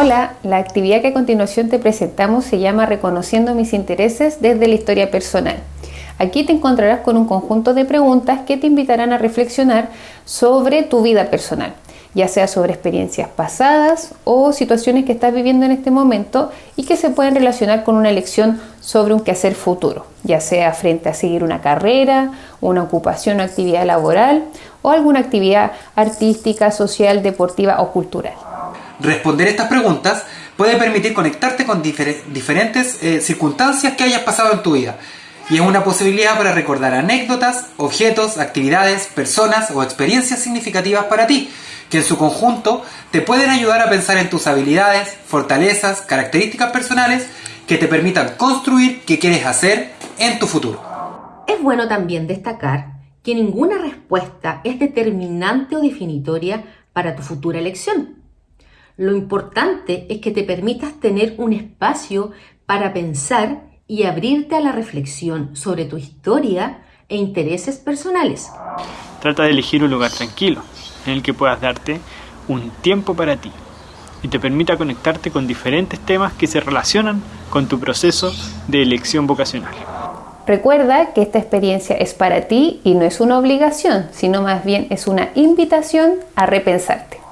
Hola, la actividad que a continuación te presentamos se llama Reconociendo mis intereses desde la historia personal. Aquí te encontrarás con un conjunto de preguntas que te invitarán a reflexionar sobre tu vida personal, ya sea sobre experiencias pasadas o situaciones que estás viviendo en este momento y que se pueden relacionar con una elección sobre un quehacer futuro, ya sea frente a seguir una carrera, una ocupación o actividad laboral o alguna actividad artística, social, deportiva o cultural. Responder estas preguntas puede permitir conectarte con diferentes eh, circunstancias que hayas pasado en tu vida. Y es una posibilidad para recordar anécdotas, objetos, actividades, personas o experiencias significativas para ti, que en su conjunto te pueden ayudar a pensar en tus habilidades, fortalezas, características personales que te permitan construir qué quieres hacer en tu futuro. Es bueno también destacar que ninguna respuesta es determinante o definitoria para tu futura elección. Lo importante es que te permitas tener un espacio para pensar y abrirte a la reflexión sobre tu historia e intereses personales. Trata de elegir un lugar tranquilo en el que puedas darte un tiempo para ti y te permita conectarte con diferentes temas que se relacionan con tu proceso de elección vocacional. Recuerda que esta experiencia es para ti y no es una obligación, sino más bien es una invitación a repensarte.